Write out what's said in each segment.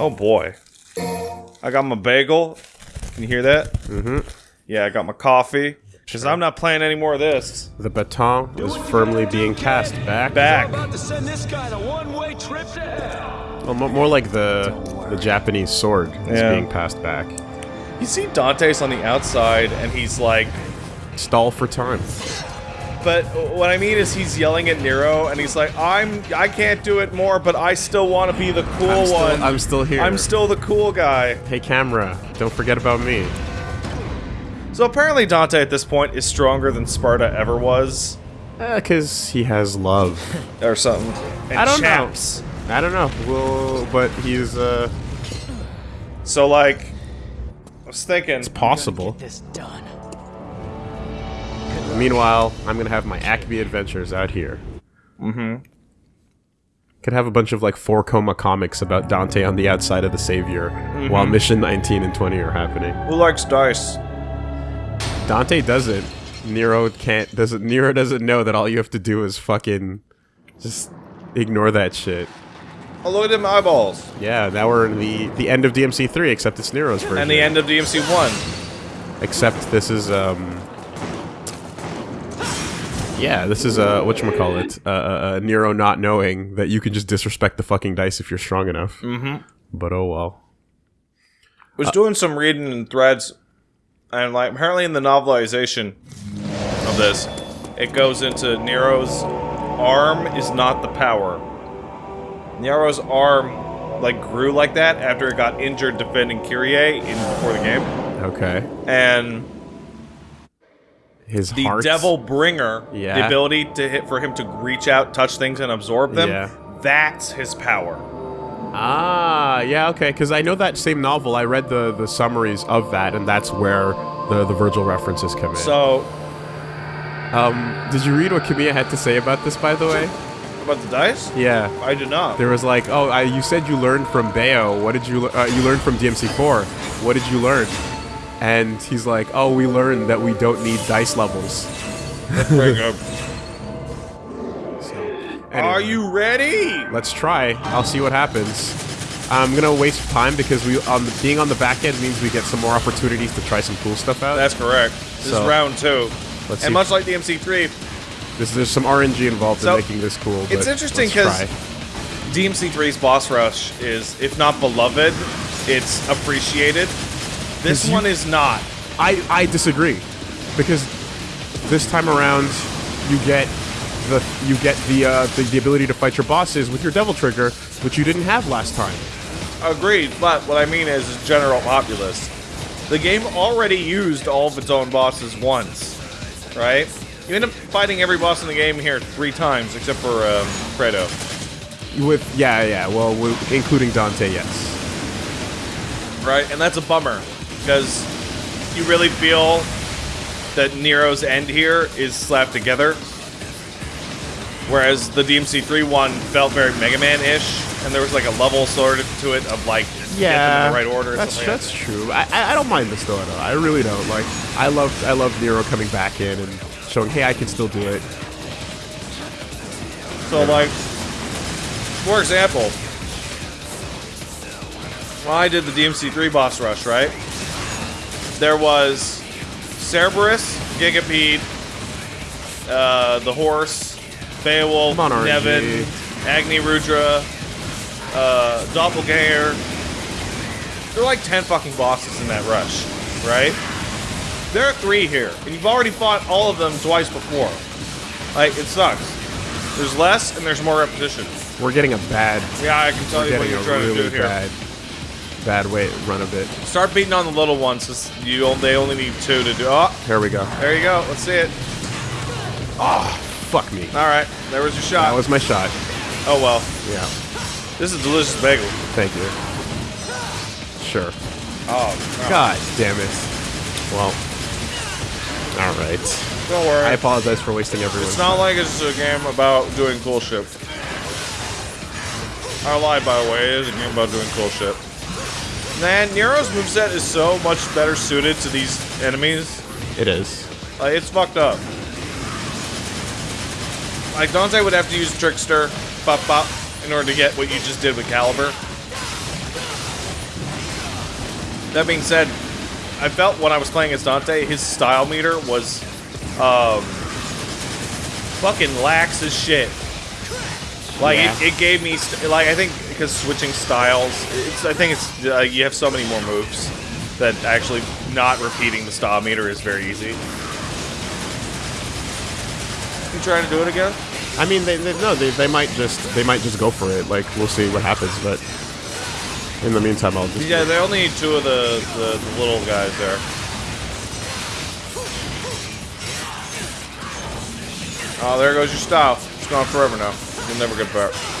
Oh boy. I got my bagel. Can you hear that? Mm-hmm. Yeah, I got my coffee. Because I'm not playing any more of this. The baton is firmly being cast back. Back. About to send this guy on a one-way trip to hell. Well, more like the the Japanese sword is Yeah. being passed back. You see Dante's on the outside, and he's like, Stall for time. But what I mean is he's yelling at Nero, and he's like, I'm, I can't do it more, but I still want to be the cool I'm still, one. I'm still here. I'm still the cool guy. Hey, camera, don't forget about me. So apparently Dante at this point is stronger than Sparta ever was, Because he has love. or something. And I don't chaps. know. I don't know. Well, but he's uh So like, I was thinking, It's possible. This done. Meanwhile, I'm gonna have my Acme adventures out here. Mm-hmm. Could have a bunch of like four koma comics about Dante on the outside of the Savior, while Mission 19 and 20 are happening. who likes dice? Dante doesn't. Nero can't. Doesn't. Nero doesn't know that all you have to do is fucking just ignore that shit. Oh, look at them eyeballs. Yeah, now we're in the the end of DMC three, except it's Nero's version. And the end of DMC 1. Except this is um. Yeah, this is a uh whatchamacallit, uh, uh, uh, Nero not knowing that you can just disrespect the fucking dice if you're strong enough. Mm-hmm. But oh well. was doing some reading in threads, and like apparently in the novelization of this, it goes into Nero's arm is not the power. Nero's arm like grew like that after it got injured defending Kyrie in before the game, Okay. and His the heart. Devil Bringer, the ability to hit for him to reach out, touch things, and absorb them. Yeah. That's his power. Ah, yeah, okay. Because I know that same novel. I read the the summaries of that, and that's where the the Virgil references come in. So um, did you read what Kamiya had to say about this, by the way? about the dice, Yeah. I did not. There was like, oh, I, you said you learned from Bayo. What did you? Uh, you learned from DMC4. What did you learn? And he's like, oh, we learned that we don't need dice levels. Up. Anyway, Are you ready? Let's try. I'll see what happens. I'm gonna waste time because we on the, being on the back end means we get some more opportunities to try some cool stuff out. That's correct. This So, is round two. let's and see. much like DMC3, This, there's some RNG involved So, in making this cool. it's interesting because DMC3's boss rush is, if not beloved, it's appreciated. This 'Cause you- one is not. I, I disagree because this time around you get the you get the, uh, the the ability to fight your bosses with your devil trigger, which you didn't have last time. Agreed, but what I mean is general populace. The game already used all of its own bosses once, right? You end up fighting every boss in the game here three times, except for um, Credo. With yeah yeah well including Dante yes right? And that's a bummer because you really feel that Nero's end here is slapped together. Whereas the DMC3 one felt very Mega Man ish, and there was like a level sort of to it of like them in the right order. That's like that's true. I, I don't mind this though at all. I really don't. Like I love I love Nero coming back in and showing hey I can still do it. that. So like, for example, when I did the DMC3 boss rush, right? There was Cerberus, Gigapede, uh, the horse, Beowulf, on, Nevan, Agni Rudra, uh, Doppelganger. There are like 10 fucking bosses in that rush, right? There are three here, and you've already fought all of them twice before. Like, it sucks. There's less, and there's more repetition. We're getting a bad Yeah, I can tell we're you what you're trying to do here. bad bad way run of it. Start beating on the little ones. You only, they only need two to do. Oh, Here we go. there you go. Let's see it. Oh, Fuck me. All right, there was your shot. That was my shot. oh well, Yeah. this is delicious bagel. Thank you. Sure. Oh, no. God damn it. Well. All right. don't worry. I apologize for wasting everyone's It's not time. like it's a game about doing cool shit. I lied, by the way. It is a game about doing cool shit. Man, Nero's moveset is so much better suited to these enemies. It is. Like, it's fucked up. Like, Dante would have to use Trickster, Pop Pop, in order to get what you just did with Calibur. That being said, I felt when I was playing as Dante, his style meter was um, fucking lax as shit. Like Yeah. it, it gave me st- like I think because switching styles, it's I think it's uh, you have so many more moves that actually not repeating the style meter is very easy. You trying to do it again? I mean, they, they no, they, they might just they might just go for it. Like we'll see what happens, but in the meantime, I'll just Yeah, they only need two of the, the, the little guys there. Oh, there goes your style. It's gone forever now. You'll never get back.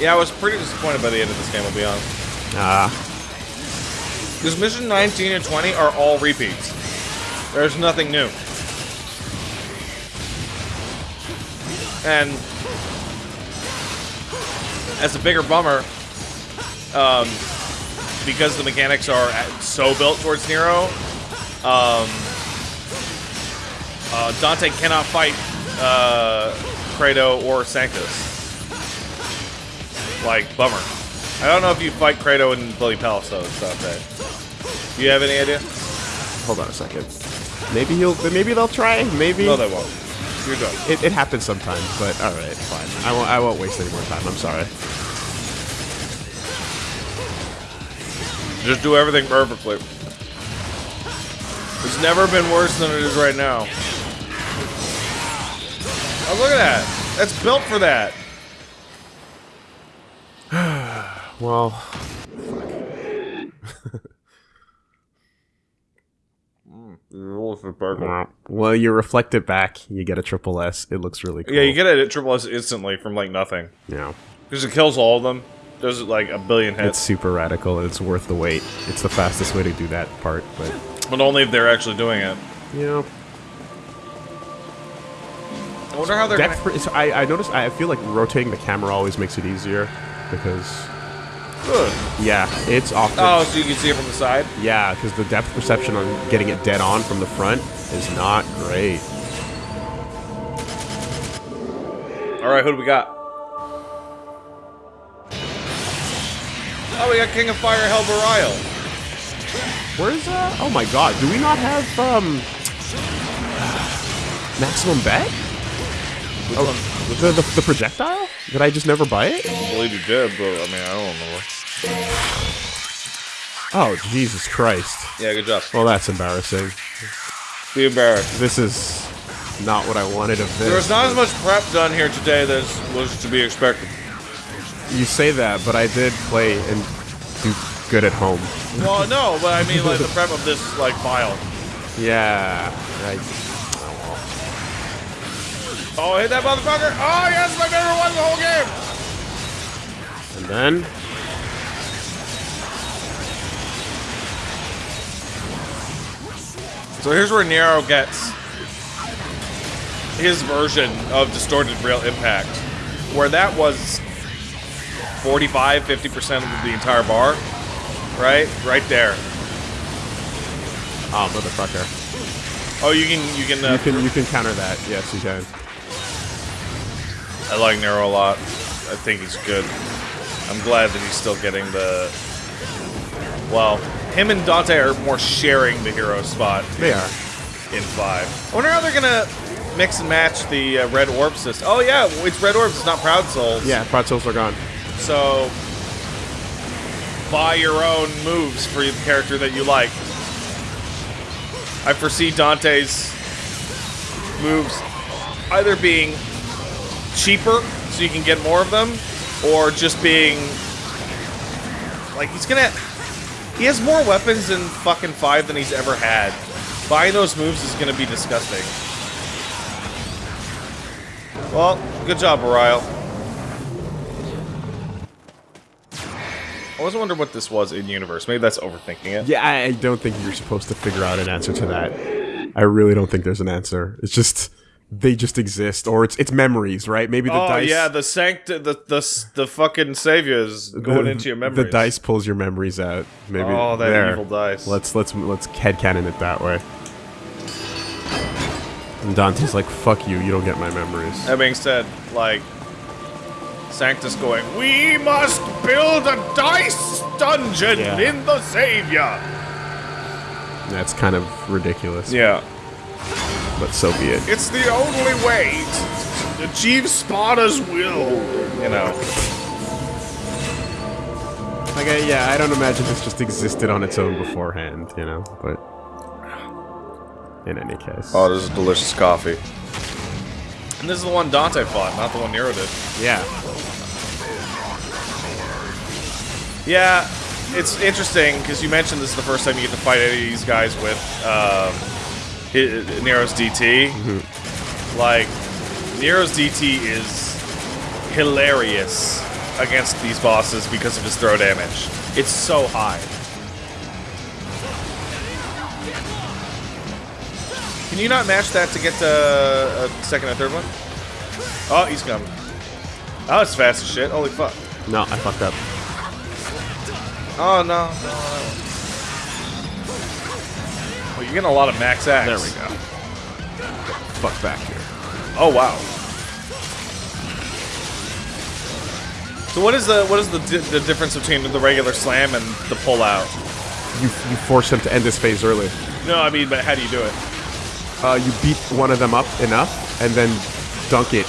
Yeah, I was pretty disappointed by the end of this game, I'll be honest. ah Because mission 19 and 20 are all repeats. There's nothing new. And as a bigger bummer, um, because the mechanics are so built towards Nero, um, uh, Dante cannot fight uh, Credo or Sanctus. Like, bummer. I don't know if you fight Credo and Bloody Palace, though, Dante. Do you have any idea? hold on a second. Maybe he'll maybe they'll try. Maybe No, they won't. You're done. it, it happens sometimes, but all right, fine. I won't I won't waste any more time. I'm sorry. Just do everything perfectly. It's never been worse than it is right now. Oh, look at that. That's built for that. Well, well, you reflect it back, you get a triple S. It looks really cool. Yeah, you get it at triple S instantly from like nothing. Yeah. Because it kills all of them. Does it like a billion hits. It's hits. super radical and it's worth the wait. It's the fastest way to do that part, but But only if they're actually doing it. Yeah. I wonder how they're depth. gonna... I I noticed. I feel like rotating the camera always makes it easier because Good. yeah, it's often Oh, so you can see it from the side? yeah because the depth perception on getting it dead on from the front is not great. Alright, who do we got? Oh, we got King of Fire Helberial. Where's uh? Oh my god, do we not have um maximum bet? Which Oh, one? The, the the projectile? Did I just never buy it? I believe you did, but I mean, I don't remember. Oh Jesus Christ! Yeah, good job. Well, that's embarrassing. Be embarrassed. This is not what I wanted of this. There was not as much prep done here today as was to be expected. You say that, but I did play and do good at home. Well, no, but I mean, like, the prep of this, like, file. Yeah. I, Oh, hit that motherfucker! Oh, yes, my favorite one the whole game! and then So here's where Nero gets his version of distorted real impact, where that was 45, 50% of the entire bar, right? Right there. oh motherfucker. Oh, you can, you can, uh, You can you can counter that. Yes, you can. I like Nero a lot. I think he's good. I'm glad that he's still getting the. Well, him and Dante are more sharing the hero spot They are. in five. I wonder how they're gonna mix and match the uh, red orb system. Oh yeah, it's red orbs. It's not Proud Souls. Yeah, Proud Souls are gone. So buy your own moves for the character that you like. I foresee Dante's moves either being cheaper so you can get more of them, or just being like he's gonna. He has more weapons in fucking five than he's ever had. Buying those moves is gonna be disgusting. Well, good job, Ariel. I was wondering what this was in universe. Maybe that's overthinking it. Yeah, I I don't think you're supposed to figure out an answer to that. I really don't think there's an answer. It's just they just exist, or it's it's memories, right? Maybe the oh dice. yeah, the sanct the the the fucking savior is going the- into your memories. The dice pulls your memories out. Maybe. Oh, that there. evil dice. Let's let's let's headcanon it that way. And Dante's like, "Fuck you! You don't get my memories." That being said, like Sanctus going, We must build a dice dungeon Yeah. in the Savior. That's kind of ridiculous. Yeah. But so be it. It's the only way to achieve Sparta's will. You know. Like, I, yeah, I don't imagine this just existed on its own beforehand, you know. But in any case, Oh, this is delicious coffee. And this is the one Dante fought, not the one Nero did. yeah, Yeah, it's interesting because you mentioned this is the first time you get to fight any of these guys with um, hi- Nero's DT. Mm-hmm. Like, Nero's DT is hilarious against these bosses because of his throw damage. It's so high. Can you not match that to get to a uh, second or third one? Oh, he's coming. Oh, it's fast as shit. Holy fuck. no, I fucked up. Oh no. Oh, you're getting a lot of max acts. There we go. Fuck back here. Oh wow. So what is the what is the di the difference between the regular slam and the pull out? You you force him to end this phase early. No, I mean, but how do you do it? Uh, you beat one of them up enough, and then dunk it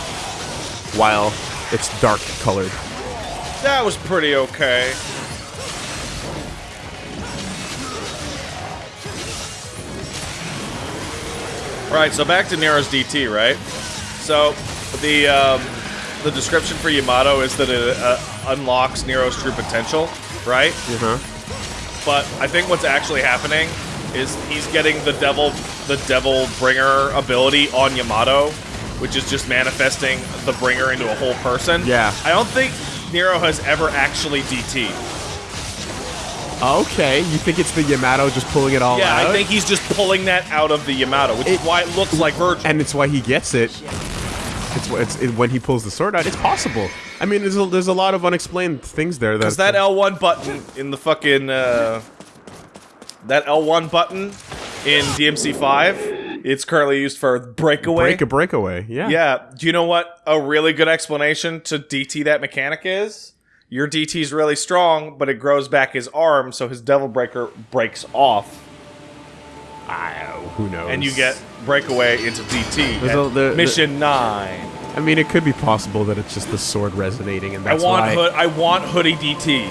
while it's dark colored. That was pretty okay. Right, so back to Nero's DT, right? So the um, the description for Yamato is that it uh, unlocks Nero's true potential, right? Uh huh. But I think what's actually happening is he's getting the devil the devil bringer ability on Yamato, which is just manifesting the bringer into a whole person. Yeah. I don't think Nero has ever actually DT. Okay, you think it's the Yamato just pulling it all Yeah, out? I think he's just pulling that out of the Yamato, which is why it looks like Virgil. and it's why he gets it. It's, it's it, when he pulls the sword out. It's possible. I mean, there's a, there's a lot of unexplained things there. Because that L1 button in the fucking uh, that L1 button in DMC5, it's currently used for breakaway. break a breakaway. Yeah. Yeah. Do you know what a really good explanation to DT that mechanic is? Your DT's really strong, but it grows back his arm, so his Devil Breaker breaks off, I, uh, who knows? and you get breakaway into DT. At a- the- the- mission nine. I mean, it could be possible that it's just the sword resonating, and I that's want why. hood. I want hoodie DT.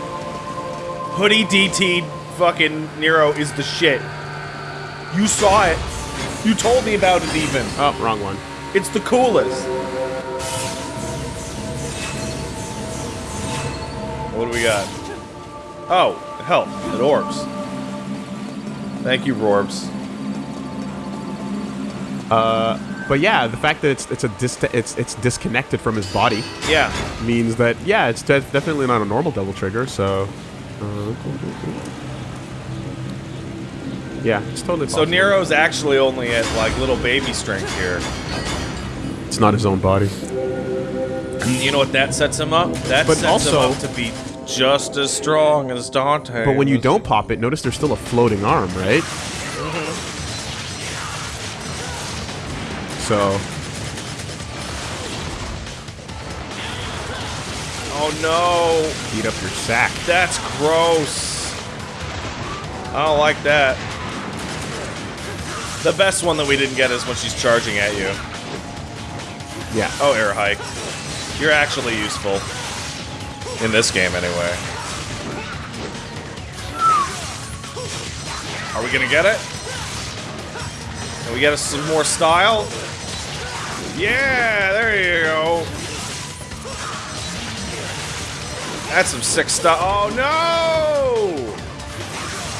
Hoodie DT. Fucking Nero is the shit. You saw it. You told me about it. Even Oh, wrong one. it's the coolest. What do we got? Oh, help! It orbs. Thank you, Rorbs. But yeah, the fact that it's it's a dis- it's it's disconnected from his body Yeah. means that yeah, it's de- definitely not a normal double trigger. So. Uh, yeah, it's totally. So. Nero's actually only at like little baby strength here. it's not his own body. And you know what that sets him up? That But sets also- him up to be just as strong as Dante. But when you don't pop it, notice there's still a floating arm, right? So Oh no, beat up your sack. that's gross. I don't like that. The best one that we didn't get is when she's charging at you. Yeah. Oh, air hike. You're actually useful. In this game, anyway. Are we gonna get it? Can we get us some more style? Yeah, there you go. That's some sick stuff. Oh no!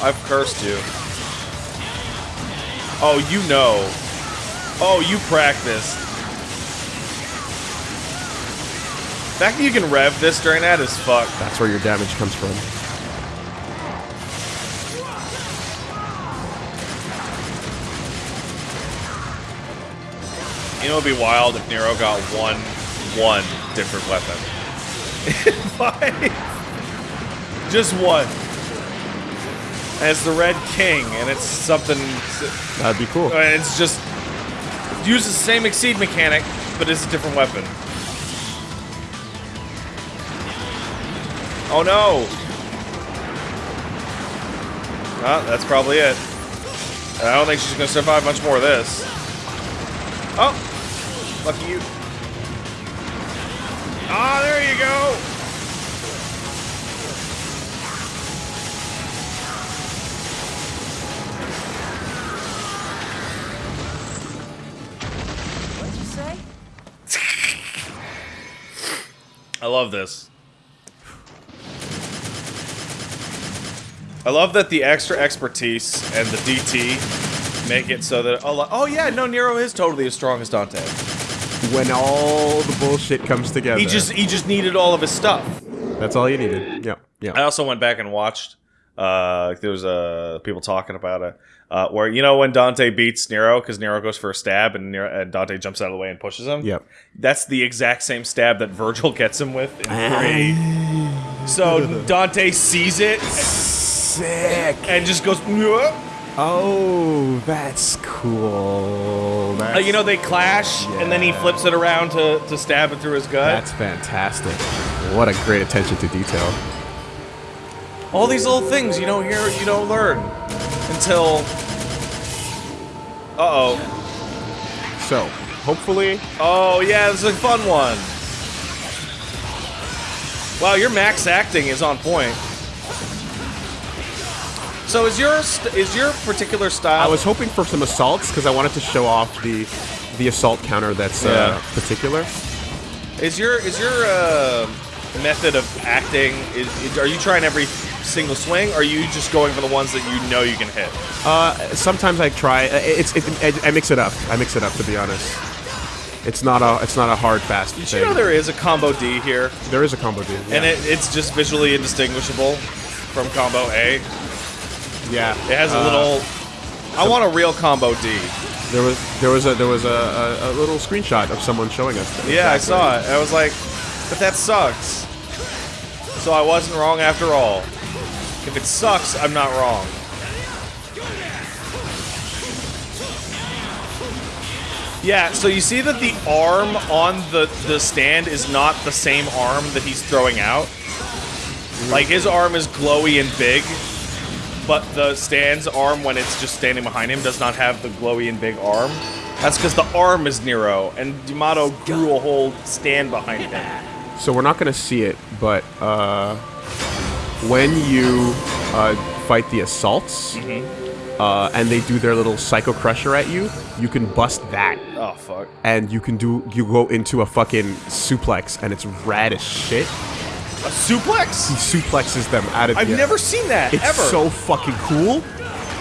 I've cursed you. Oh, you know. Oh, you practiced. The fact that you can rev this during that is fucked. That's where your damage comes from. You know, it'd be wild if Nero got one, one different weapon. Five. Just one. As the Red King, and it's something. That'd be cool. It's just uses the same exceed mechanic, but it's a different weapon. Oh no! Ah, that's probably it. I don't think she's gonna survive much more of this. Oh! Lucky you. Ah, there you go! What'd you say? I love this. I love that the extra expertise and the DT make it so that oh, oh yeah, no, Nero is totally as strong as Dante. When all the bullshit comes together. He just he just needed all of his stuff. That's all you needed. Yeah. Yeah. I also went back and watched. Uh, there was uh people talking about it. Uh, where you know when Dante beats Nero because Nero goes for a stab and, Nero, and Dante jumps out of the way and pushes him. Yep. That's the exact same stab that Virgil gets him with in three. So Dante sees it Sick. and just goes. Oh, that's cool. Uh, you know they clash, and then he flips it around to, to stab it through his gut. that's fantastic. What a great attention to detail. All these little things you don't hear, you don't learn until. Uh oh. So, hopefully, Oh yeah, this is a fun one. Wow, your max acting is on point. So is your is your particular style? I was hoping for some assaults because I wanted to show off the the assault counter that's uh, particular. Is your is your uh, method of acting? Is, is- are you trying every single swing? Or are you just going for the ones that you know you can hit? Uh, sometimes I try. uh, It's it, I, I mix it up. I mix it up to be honest. It's not a it's not a hard fast Did thing. you know there is a combo D here, there is a combo dude. and it, it's just visually indistinguishable from combo A? Yeah, It has a Uh, little. I want a real combo D. There was there was a there was a, a, a little screenshot of someone showing us. that Yeah, I saw it. I was like, but that sucks. So I wasn't wrong after all. If it sucks, I'm not wrong. Yeah, so you see that the arm on the, the stand is not the same arm that he's throwing out. Like, his arm is glowy and big, but the stand's arm, when it's just standing behind him, does not have the glowy and big arm. That's because the arm is Nero, and Yamato grew a whole stand behind him. So we're not gonna see it, but uh, when you uh, fight the assaults, Mm-hmm. uh, and they do their little psycho crusher at you, you can bust that, Oh, fuck. and you can do you go into a fucking suplex, and it's rad as shit. A suplex? He suplexes them out of. I've the- never seen that, It's ever. so fucking cool,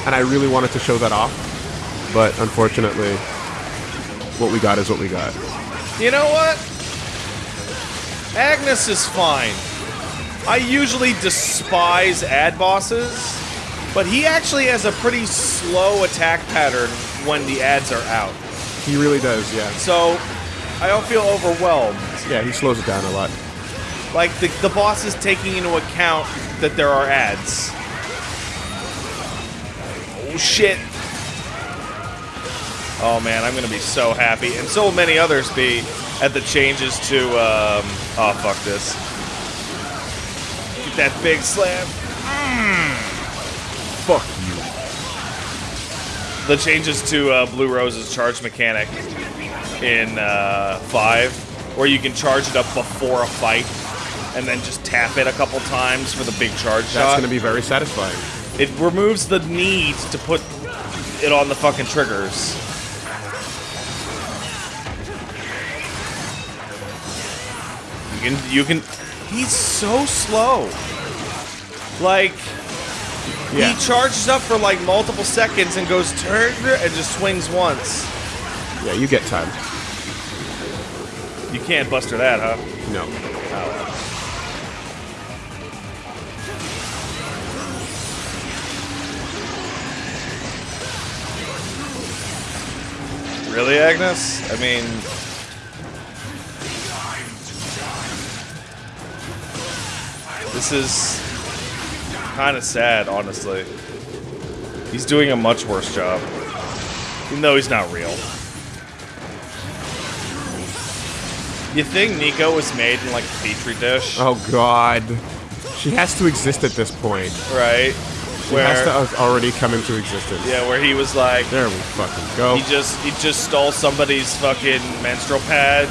and I really wanted to show that off, but unfortunately, what we got is what we got. You know what? Agnus is fine. I usually despise ad bosses, but he actually has a pretty slow attack pattern when the ads are out. He really does, yeah. So I don't feel overwhelmed. Yeah, he slows it down a lot. Like the, the boss is taking into account that there are ads. Oh shit. Oh man, I'm gonna be so happy, and so will many others be at the changes to um oh fuck this. Get that big slam. Fuck you. The changes to uh, Blue Rose's charge mechanic in uh, five, where you can charge it up before a fight, and then just tap it a couple times for the big charge That's shot. gonna be very satisfying. It removes the need to put it on the fucking triggers. You can, you can. He's so slow. Like, Yeah. he charges up for like multiple seconds and goes turn and just swings once. Yeah, you get time. You can't buster that, huh? No. Really, Agnus? I mean, this is kind of sad, honestly. He's doing a much worse job, even though he's not real. You think Nico was made in like a petri dish? Oh god. She has to exist at this point. right? She has to already come into existence. yeah, where he was like, There we fucking go. he just he just stole somebody's fucking menstrual pad,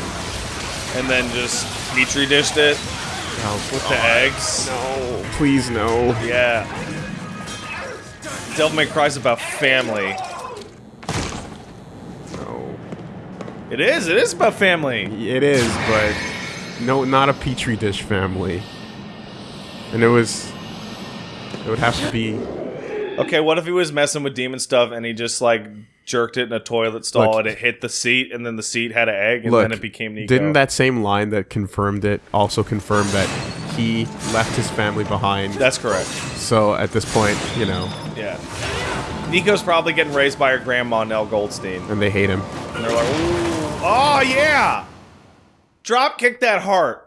and then just petri dished it Oh, with the eggs. no, please no. Yeah. Devil May Cry's about family. No. It is. It is about family. It is, but no, not a petri dish family. And it was. It would have to be. Okay, what if he was messing with demon stuff and he just like jerked it in a toilet stall Look. and it hit the seat and then the seat had an egg and Look, then it became Nico? didn't that same line that confirmed it also confirm that he left his family behind? That's correct. So at this point, you know, Yeah. Nico's probably getting raised by her grandma Nell Goldstein, and they hate him. and they're like, "Ooh, oh yeah, drop kick that heart."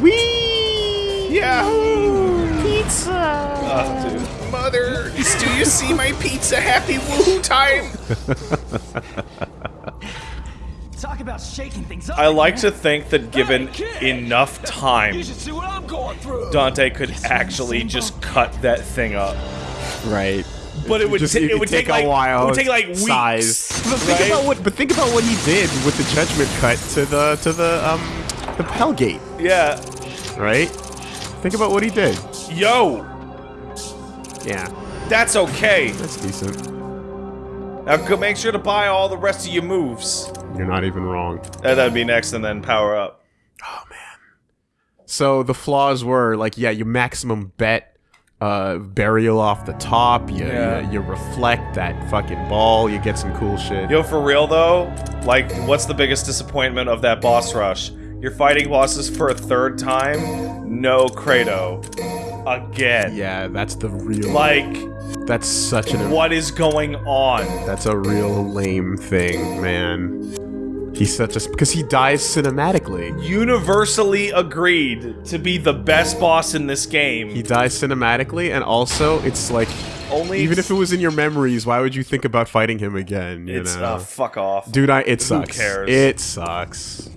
Wee! Yahoo! Pizza! Oh, dude. Mother, do you see my pizza? Happy woohoo time! Talk about shaking things up. I like man. to think that given Hey, enough time, You should see what I'm going through. Dante could Yes, we're in the actually just boat. cut that thing up. Right. But it would, Just- it it would would take, take a like, while It would take like weeks. size. But think right? about what. But think about what he did with the judgment cut to the to the um the Hellgate. Yeah. Right. Think about what he did. Yo, Yeah, that's okay. that's decent. Now go make sure to buy all the rest of your moves. You're not even wrong. Uh, that'd be next, and then power up. Oh man. So the flaws were like, yeah, you maximum bet uh Berial off the top, you, Yeah. you you reflect that fucking ball, you get some cool shit. Yo, for real though, like, what's the biggest disappointment of that boss rush? You're fighting bosses for a third time, no Credo. Again. Yeah, that's the real Like, that's such an what is going on? That's a real lame thing, man. He's such a because he dies cinematically. Universally agreed to be the best boss in this game. He dies cinematically, and also it's like Only even if it was in your memories, why would you think about fighting him again? You it's know, uh, fuck off. dude, I it sucks. cares? It sucks.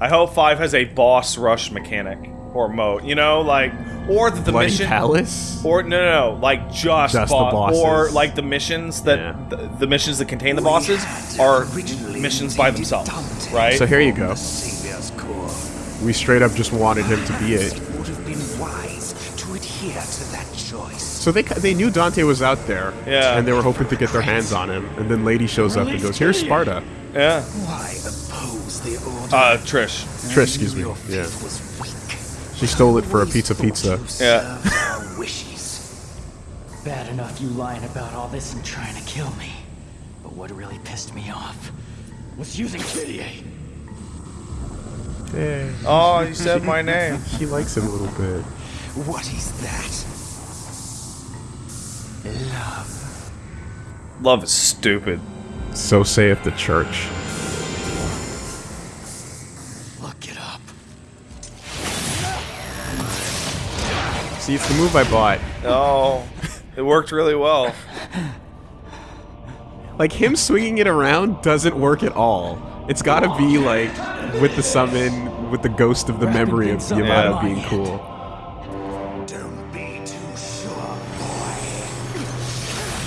I hope five has a boss rush mechanic or mode. You know, like or that the Bloody mission Palace. or no, no, no, like just, Just the bosses. or like the missions that Yeah. the, the missions that contain the bosses are missions by themselves, right? So here you go. We straight up just wanted him to be it. It would have been wise to adhere to that choice. So they they knew Dante was out there, Yeah. and they were hoping to get their hands on him. And then Lady shows up and goes, "Here's Sparta." yeah. Why oppose the order? Uh, Trish. Trish, excuse me. Yeah, faith was weak. she stole it for a pizza pizza. Yeah. Served. Bad enough you lying about all this and trying to kill me. But what really pissed me off was using Kitty. Yeah, Oh, you said my name. she likes him a little bit. What is that? Love. Love is stupid. So saith the church. See, it's the move I bought. Oh, it worked really well. Like him swinging it around doesn't work at all. It's got to be like with the summon, with the ghost of the memory of things up Yamato on being cool. Don't be too sure, boy.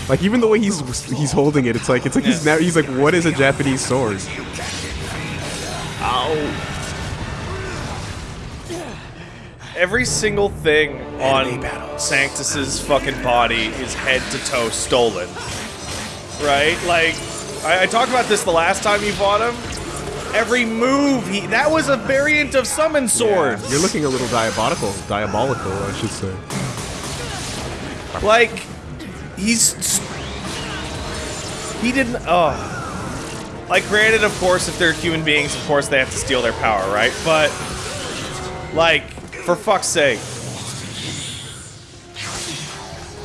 Like even the way he's he's holding it, it's like it's like he's now he's like, what is a Japanese sword? Ow! Every single thing on Sanctus's fucking body is head to toe stolen. Right? Like, I, I talked about this the last time you fought him. Every move, he that was a variant of summon sword. You're looking a little diabolical, diabolical, I should say. Like, he's he didn't. Oh. Like, granted, of course, if they're human beings, of course they have to steal their power, right? But, like, for fuck's sake.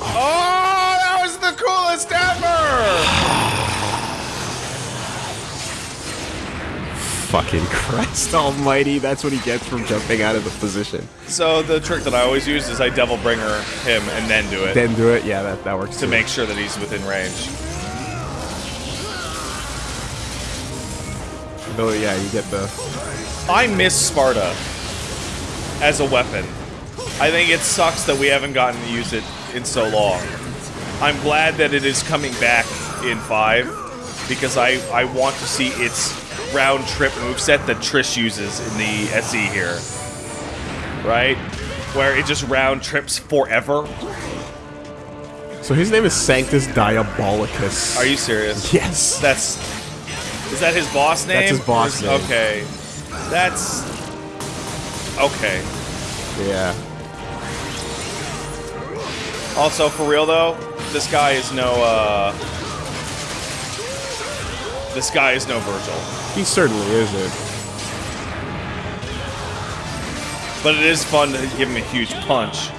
Oh, that was the coolest ever! Fucking Christ Almighty! That's what he gets from jumping out of the position. So, the trick that I always use is I devil bringer him and then do it Then do it. Yeah, that that works to too. make sure that he's within range. Though, yeah, you get the. I miss Sparta as a weapon. I think it sucks that we haven't gotten to use it in so long. I'm glad that it is coming back in 5 because I, I want to see its round trip moveset that Trish uses in the SE here. Right? Where it just round trips forever. So his name is Sanctus Diabolicus. Are you serious? Yes. That's. Is that his boss name? That's his boss name. Okay. That's. Okay. Yeah. Also, for real though, this guy is no, uh... This guy is no Virgil. He certainly isn't. But it is fun to give him a huge punch.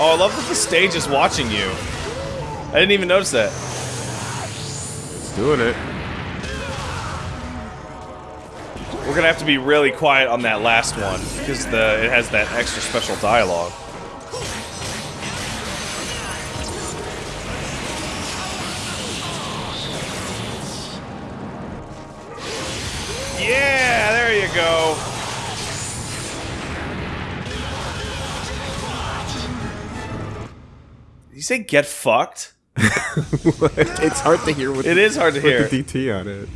Oh, I love that the stage is watching you. I didn't even notice that. It's doing it. We're gonna have to be really quiet on that last one because the it has that extra special dialogue. Say get fucked? it's hard to hear with It the, is hard to with hear. the DT on it.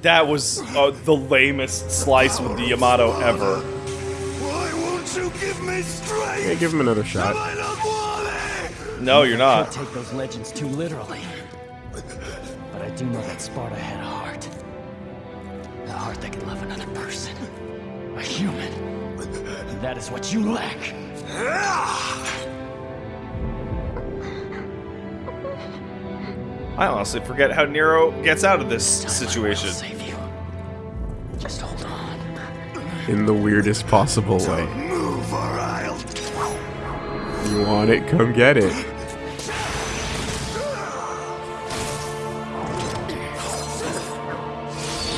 That was uh, the lamest slice with the Yamato ever. Why won't you give me strength? Yeah, give him another shot. I not want it. No, you're not. I not. take those legends too literally. But I do know that Sparta had a heart. A heart that can love another person. A human. And that is what you lack. I honestly forget how Nero gets out of this Time situation. save you. Just hold on. In the weirdest possible way. Move or I'll. You want it? Come get it.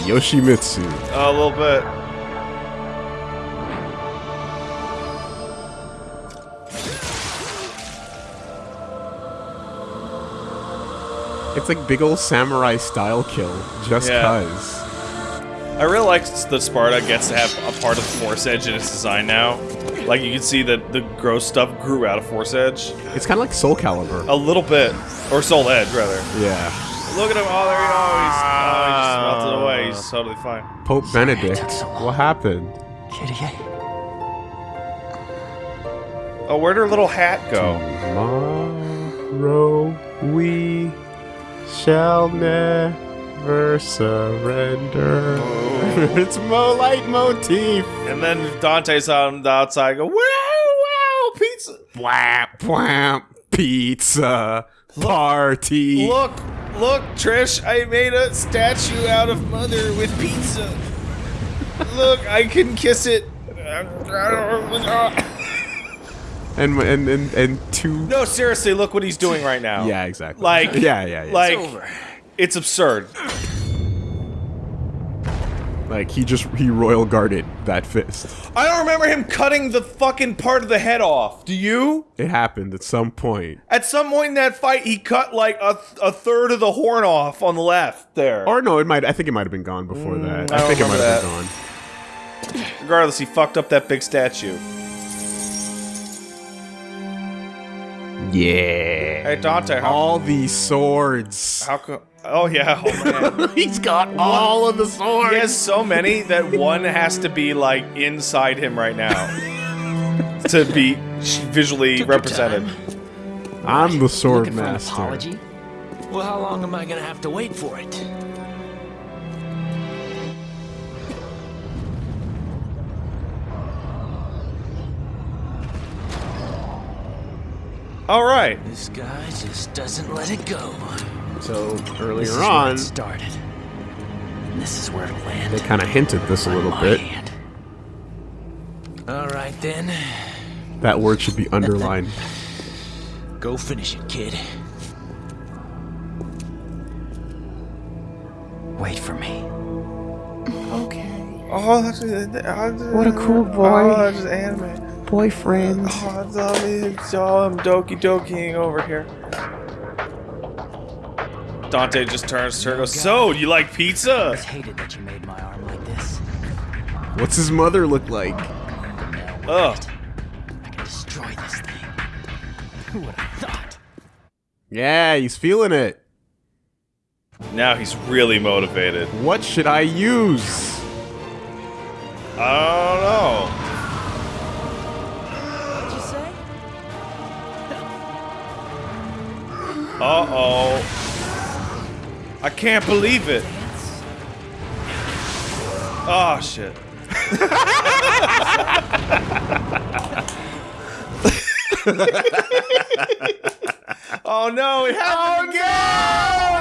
Yoshimitsu. a little bit. It's like big old samurai style kill, just Yeah. cuz. I really like that Sparta gets to have a part of Force Edge in its design now. Like you can see that the gross stuff grew out of Force Edge It's kind of like Soul Calibur. a little bit, or Soul Edge rather. Yeah. Look at him! Oh, there he goes. Oh, he's, ah. oh, he just melted away. He's totally fine. Pope Benedict. so. What happened? Kitty. Oh, where'd her little hat go? Tomorrow we shall never surrender. Oh. it's Mo leitmotif. And then Dante's on the outside. Go wow, wow, pizza. Whap, whap, pizza party. Look, look, Trish, I made a statue out of Mother with pizza. look, I can kiss it. And, and and and two. No, seriously, look what he's doing right now. Yeah, exactly. Like, yeah, yeah, yeah. Like, over. it's absurd. like he just he royal guarded that fist. I don't remember him cutting the fucking part of the head off. Do you? It happened at some point. At some point in that fight, he cut like a, a third of the horn off on the left there. Or no, it might. I think it might have been gone before that. Mm, I I, think it might remember have been gone. Regardless, he fucked up that big statue. Yeah. Hey, Dante, how, All these swords. how co- Oh, yeah, oh man. He's got all of the swords. He has so many that one has to be like inside him right now to be visually Took represented. I'm the sword Looking for an master. apology? Well, how long am I gonna have to wait for it? All right. This guy just doesn't let it go. So This earlier is where on, it started. And this is where it'll land. they kind of hinted this a little bit. hand. All right then, That word should be underlined. go finish it, kid. Wait for me. Okay. Oh, that's, uh, What a cool boy. Oh, that's anime. Boyfriend. Oh, it's all me. Oh, I'm doki dokiing over here. Dante just turns to her and goes, So, you like pizza? I pizza? just hated that you made my arm like this. What's his mother look like? Now Ugh. I can destroy this thing. Who would have thought? Yeah, he's feeling it. Now he's really motivated. What should I use? I don't know. Uh oh. I can't believe it. Oh shit. oh no, it happened again!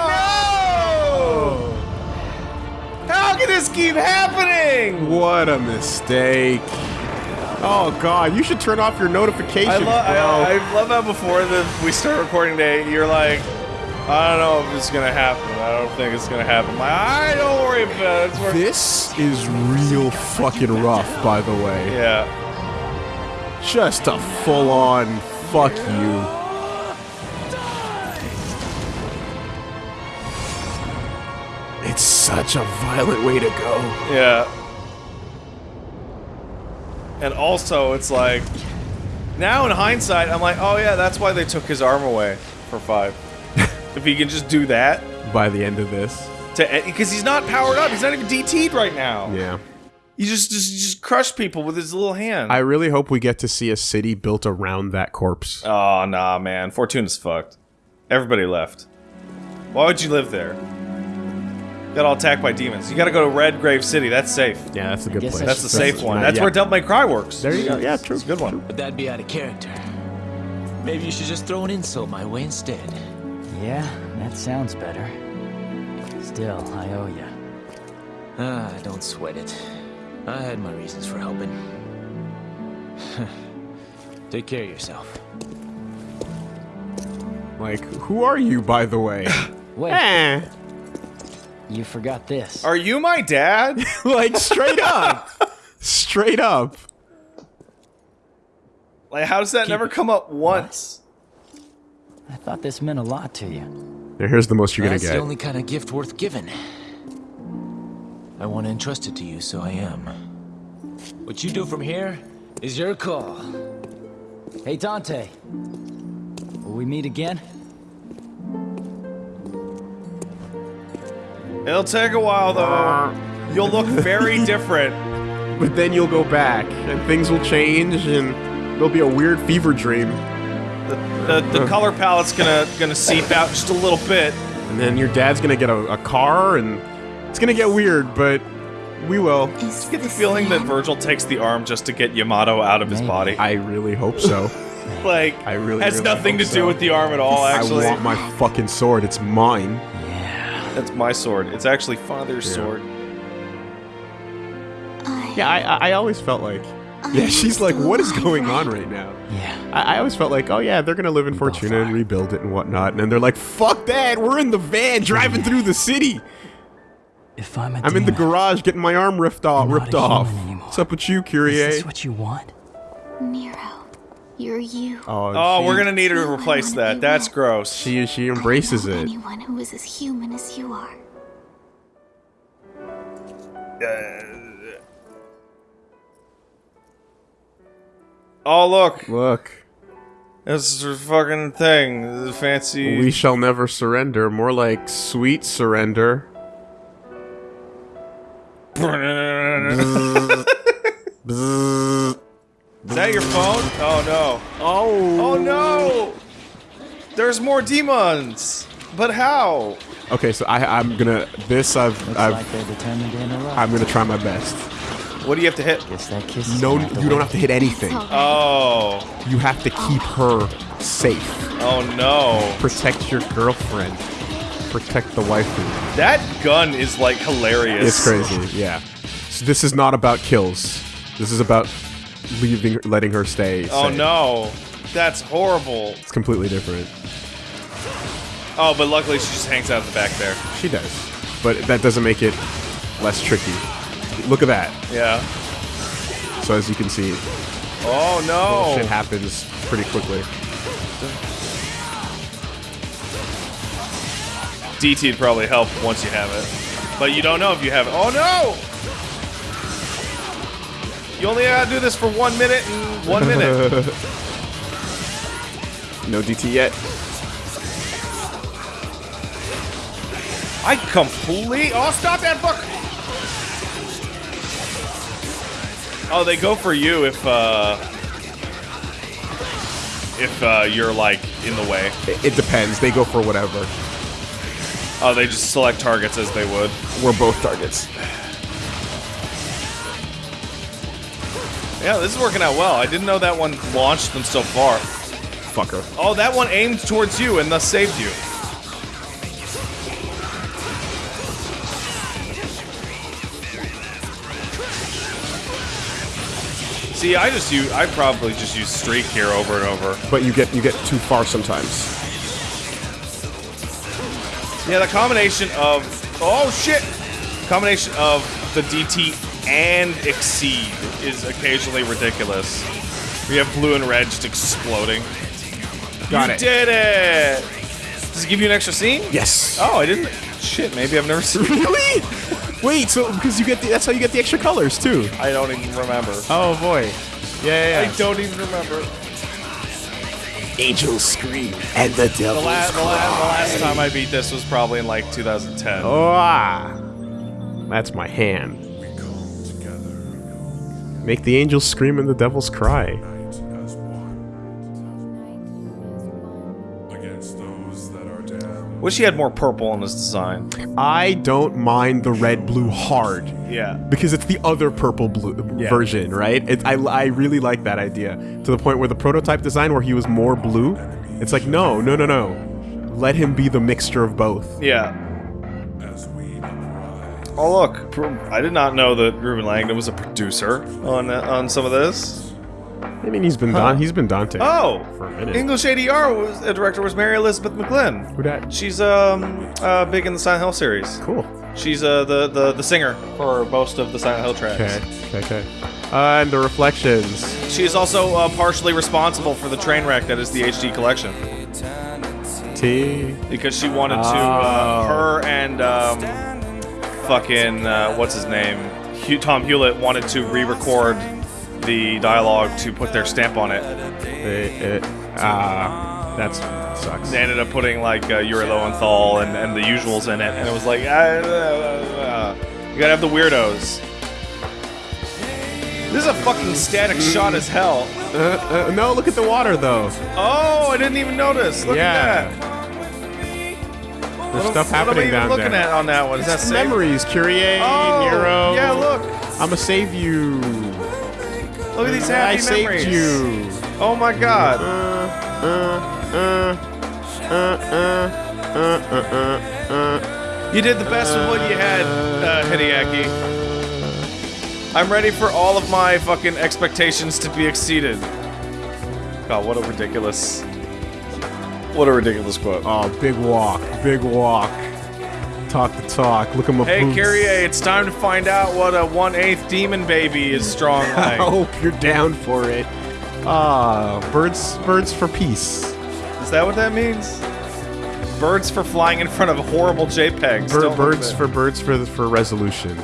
Oh no! How can this keep happening? What a mistake. Oh god, you should turn off your notifications, I, lo- bro. I, I love how before the, we start recording today, you're like, I don't know if it's gonna happen. I don't think it's gonna happen. Like, I don't worry about it. This is real fucking rough, by the way. yeah. Just a full-on fuck you. It's such a violent way to go. Yeah. And also, it's like, now in hindsight, I'm like, oh yeah, that's why they took his arm away for five. if he can just do that, By the end of this. to eh, because he's not powered up, he's not even DT'd right now. Yeah. He just just just crushed people with his little hand. I really hope we get to see a city built around that corpse. oh nah, man, Fortuna's fucked. Everybody left. Why would you live there? Got all attacked by demons. You got to go to Red Grave City. That's safe. Yeah, that's a good place. That's the safe one. That's yeah. where Devil May Cry works. There you go. Yeah, true. It's a good one. But that'd be out of character. Maybe you should just throw an insult my way instead. Yeah, that sounds better. Still, I owe you. Ah, don't sweat it. I had my reasons for helping. Take care of yourself. Like, who are you, by the way? Wait, eh. You forgot this. Are you my dad? Like, straight up. straight up. Like, how does that never come up once? I thought this meant a lot to you. Now, here's the most you're gonna That's get. the only kind of gift worth giving. I want to entrust it to you, so I am. What you do from here is your call. Hey, Dante. Will we meet again? It'll take a while, though. You'll look very different. But then you'll go back, and things will change, and there'll be a weird fever dream. The, the color palette's gonna gonna seep out just a little bit. And then your dad's gonna get a, a car, and it's gonna get weird, but we will. I get the feeling that Virgil takes the arm just to get Yamato out of his Maybe. body. I really hope so. like, I really, has really nothing to hope do so. with the arm at all. Actually, I want my fucking sword. It's mine. Yeah. that's my sword. It's actually father's sword. Yeah, I, I, I always felt like. Yeah, she's like, what is going on right now? Yeah. I, I always felt like, oh yeah, they're gonna live in Fortuna and rebuild it and whatnot. And then they're like, fuck that, we're in the van driving through the city. If I'm a I'm in the garage getting my arm ripped off. I'm Ripped off. anymore. What's up with you, Kyrie? Is Kyrie? this what you want? Nero, you're you. Oh, Oh, she, we're gonna need her to replace that. That's wet. gross. She she embraces know it. Anyone who is as human as you are. Uh, oh look, Look, this is her fucking thing. The fancy. we shall never surrender. More like sweet surrender. Bzzz. Is that your phone? Oh no. Oh. Oh no! There's more demons! But how? Okay, so I I'm gonna this I've Looks I've like they're determined to interrupt. I'm gonna try my best. What do you have to hit? Guess that kiss is No, gonna have you don't wait. have to hit anything. It's all right. Oh. You have to keep her safe. Oh no. Protect your girlfriend. Protect the waifu. That gun is like hilarious. It's crazy, yeah. So this is not about kills. This is about leaving, letting her stay. Oh no. That's horrible. It's completely different. Oh, but luckily she just hangs out in the back there. She does, but that doesn't make it less tricky. Look at that. Yeah. So as you can see, Oh no. shit happens pretty quickly. DT'd probably help once you have it, but you don't know if you have it. Oh no! You only gotta do this for one minute and one minute. No DT yet. I complete. Oh, stop that book! Oh, they go for you if uh, if uh, you're like in the way. It, it depends. They go for whatever. Oh, they just select targets as they would. We're both targets. Yeah, this is working out well. I didn't know that one launched them so far. Fucker. Oh, that one aimed towards you and thus saved you. See, I just use, I probably just use streak here over and over. But you get you get too far sometimes. Yeah, the combination of, oh shit! Combination of the DT and Exceed is occasionally ridiculous. We have blue and red just exploding. Got you it. did it! Does it give you an extra scene? Yes. Oh, I didn't. Shit, maybe I've never seen. Really? Wait, so because you get the, that's how you get the extra colors too. I don't even remember. Oh boy. Yeah, yeah. I don't even remember. Angels scream and the devil. The, la- the, la- the last time I beat this was probably in like 2010. Oh, ah. That's my hand. Make the angels scream and the devils cry. Against those that are damned. Wish he had more purple in his design. I don't mind the red blue hard Yeah. because it's the other purple blue Yeah. version, right? It, I, I really like that idea to the point where the prototype design where he was more blue, it's like no, no, no, no. Let him be the mixture of both. Yeah. As we uprise. Oh look, I did not know that Reuben Langdon was a producer on uh, on some of this. I mean, he's been Don, he's been Dante. Oh, For a minute. English ADR was a director was Mary Elizabeth McGlynn. Who dat? She's um uh, big in the Silent Hill series. Cool. She's uh the, the the singer for most of the Silent Hill tracks. Okay, okay, okay. Uh, and the reflections. She is also uh, partially responsible for the train wreck that is the HD collection T. because she wanted to uh, Oh. her and um, fucking uh, what's his name Hugh, Tom Hewlett wanted to re-record the dialogue to put their stamp on it. It, it, ah, that's sucks. They ended up putting like uh, Yuri Lowenthal and, and the usuals in it, and it was like, uh, uh, uh, you gotta have the weirdos. This is a fucking static shot as hell. Uh, uh, no, look at the water though. Oh, I didn't even notice. Look Yeah. at that. There's What, stuff am- what am I happening even down looking there. at on that one? Is that safe? memories, Kyrie, Oh, Nero. yeah, look. I'ma save you. Look at these happy I saved you. Oh my god. Uh, uh, uh, uh, uh, uh, uh, uh. You did the best with what you had, uh, Hideaki. I'm ready for all of my fucking expectations to be exceeded. God, what a ridiculous. What a ridiculous quote. Oh, big walk, big walk. Talk the talk. Look at my Hey, boots. Kyrie, it's time to find out what a one-eighth demon baby is strong I hope you're down for it. Ah, birds, birds for peace. Is that what that means? Birds for flying in front of horrible JPEGs. Bir- birds for birds for for resolution.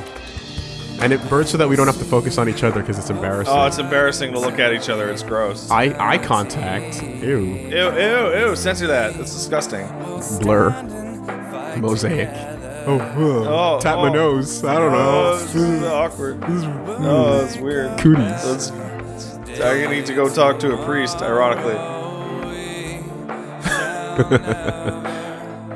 And it birds so that we don't have to focus on each other because oh, it's embarrassing. Oh, it's embarrassing to look at each other. It's gross. eye eye contact. Ew. Ew, ew, ew. Censor that. That's disgusting. Blur. Mosaic. Oh, Oh, tap oh. my nose. I don't Oh, this is know. awkward. Oh, that's weird. Cooties. That's, I need to go talk to a priest, ironically.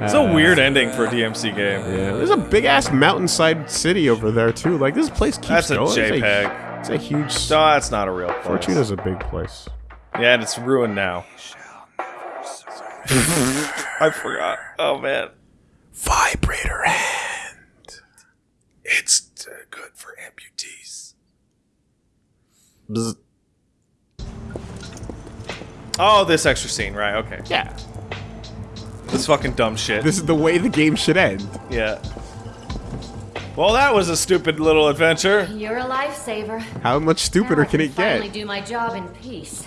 It's a weird ending for a DMC game. Yeah, there's a big ass mountainside city over there too. Like this place keeps That's a going. It's JPEG. It's a huge. No, that's not a real place. Fortuna's a big place. Yeah, and it's ruined now. I forgot. Oh, man. Vibrator hand. It's good for amputees. Oh, this extra scene, right? Okay. Yeah. This fucking dumb shit. This is the way the game should end. yeah. Well, that was a stupid little adventure. You're a lifesaver. How much stupider Now I can it finally get? do my job in peace.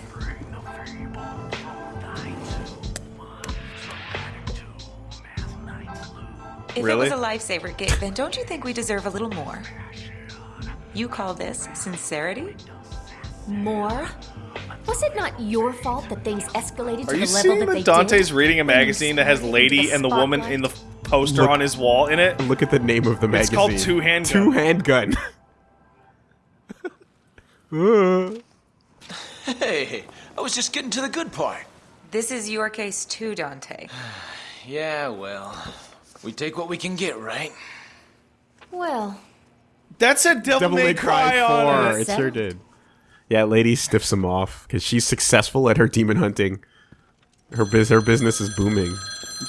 If Really? it was a lifesaver, Gabe, then don't you think we deserve a little more? You call this sincerity? More? Was it not your fault that things escalated to Are you the level seeing that that they Dante's did? reading a magazine that has lady the and the woman in the poster Look- on his wall in it? Look at the name of the magazine. It's called Two Handgun. Two handgun. Hey, I was just getting to the good part. This is your case too, Dante. Yeah, well, we take what we can get, right? Well, That's a Devil, Devil May, May Cry, Cry on 4. it. It sure did. Yeah, lady stiffs him off because she's successful at her demon hunting. Her biz, her business is booming,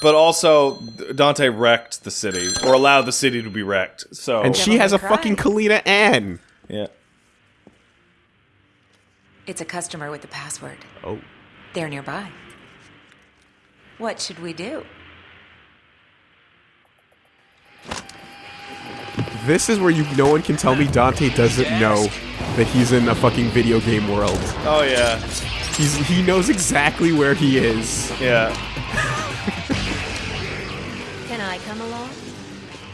But also, Dante wrecked the city, or allowed the city to be wrecked. So, and she has a Cry. fucking Kalina Ann. yeah. It's a customer with the password. Oh, They're nearby. What should we do? this is where you no one can tell me Dante doesn't know that he's in a fucking video game world. Oh, yeah. He's he knows exactly where he is. Yeah. can I come along?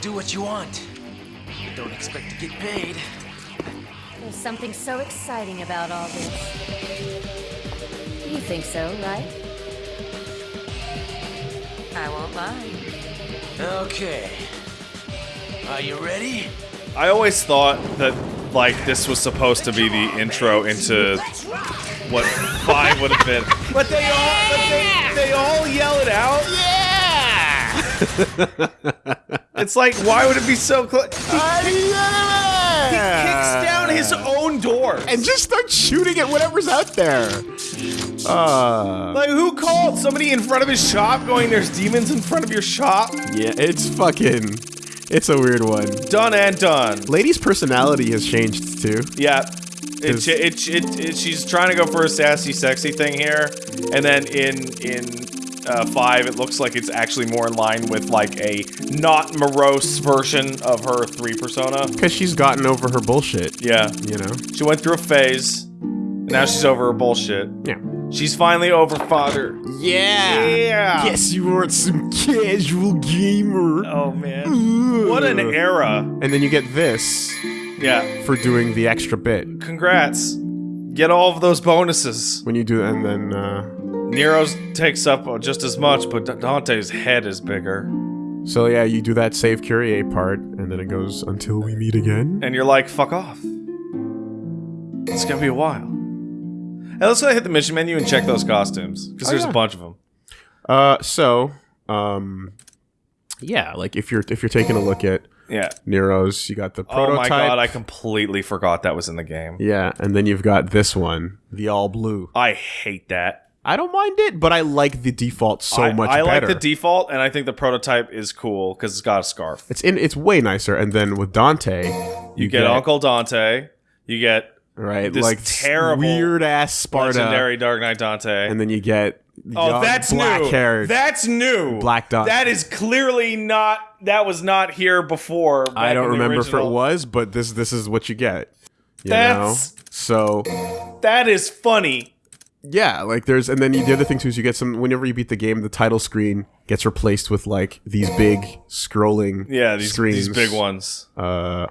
Do what you want. But don't expect to get paid. There's something so exciting about all this. You think so, right? I won't lie. Okay. Are you ready? I always thought that, like, this was supposed to be the intro into what 5 would have been. But they all, but they, they all yell it out. Yeah! it's like, why would it be so close? He, he kicks down his own door. and just start shooting at whatever's out there. Uh, Like, who called? Somebody in front of his shop going, there's demons in front of your shop? yeah, it's fucking. It's a weird one. Done and done. Lady's personality has changed too. Yeah. It, Is- it, it, it, she's trying to go for a sassy, sexy thing here, and then in in uh, five, it looks like it's actually more in line with like a not morose version of her three persona. Because she's gotten over her bullshit. Yeah, You know? she went through a phase, and now she's over her bullshit. Yeah. She's finally over fodder. Yeah. Yeah. Guess you weren't some casual gamer. Oh man, what an era. And then you get this Yeah. for doing the extra bit. Congrats. Get all of those bonuses. When you do, that, and then, uh, Nero's takes up just as much, but Dante's head is bigger. so yeah, you do that save Kyrie part, and then it goes until we meet again. and you're like, fuck off. It's gonna be a while. Hey, let's go hit the mission menu and check those costumes because Oh, there's yeah. a bunch of them. Uh, so, um, yeah, like if you're if you're taking a look at Yeah. Nero's, you got the Oh prototype. my god, I completely forgot that was in the game. yeah, and then you've got this one, the all blue. I hate that. I don't mind it, but I like the default so I, much I like the default, and I think the prototype is cool because it's got a scarf. it's in. It's way nicer. And then with Dante, You, get, Uncle Dante. You get right, this like terrible weird ass Sparta, legendary Dark Knight Dante. and then you get Oh, young, that's black new. haired. That's new. Black Dante. That is clearly not. That was not here before. I don't remember if it was, but this this is what you get. You That's- know? So That is funny. yeah, like there's and then you, the other thing too is you get some whenever you beat the game, the title screen gets replaced with like these big scrolling Yeah, these screens. these big ones. Uh,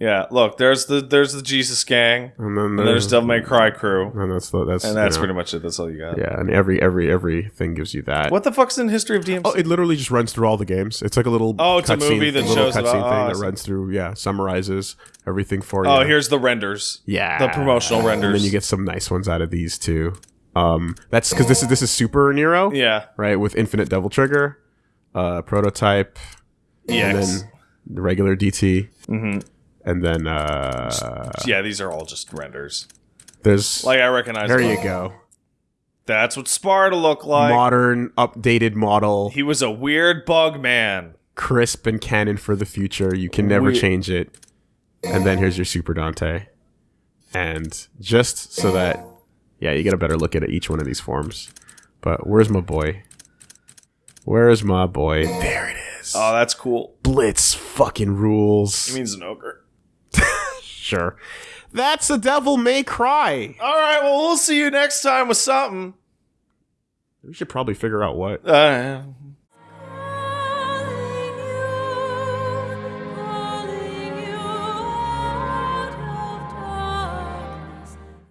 Yeah, look, there's the there's the Jesus gang, and then and there's Devil May Cry crew, and that's the, that's and that's you know, pretty much it. That's all you got. yeah, and every every everything gives you that. What the fuck's in history of DMC? Oh, it literally just runs through all the games. It's like a little Oh, it's a movie that little shows cutscene thing Oh, that runs through. Yeah, summarizes everything for you. Oh, here's the renders. yeah, the promotional renders. and then you get some nice ones out of these too. Um, that's because this is this is Super Nero, Yeah, right? With Infinite Devil Trigger, uh, prototype, and then the regular DT, mm-hmm. And then uh, yeah, these are all just renders. there's Like I recognize. there them. you go, That's what Sparta looked like. modern updated model, he was a weird bug man. crisp and canon for the future. You can never We- change it. And then here's your Super Dante, and just so that yeah, you get a better look at each one of these forms. But where's my boy? Where is my boy? There it is. Oh, that's cool. Blitz fucking rules. He means an ogre. Sure. That's the Devil May Cry. All right, well, we'll see you next time with something. We should probably figure out what. Uh,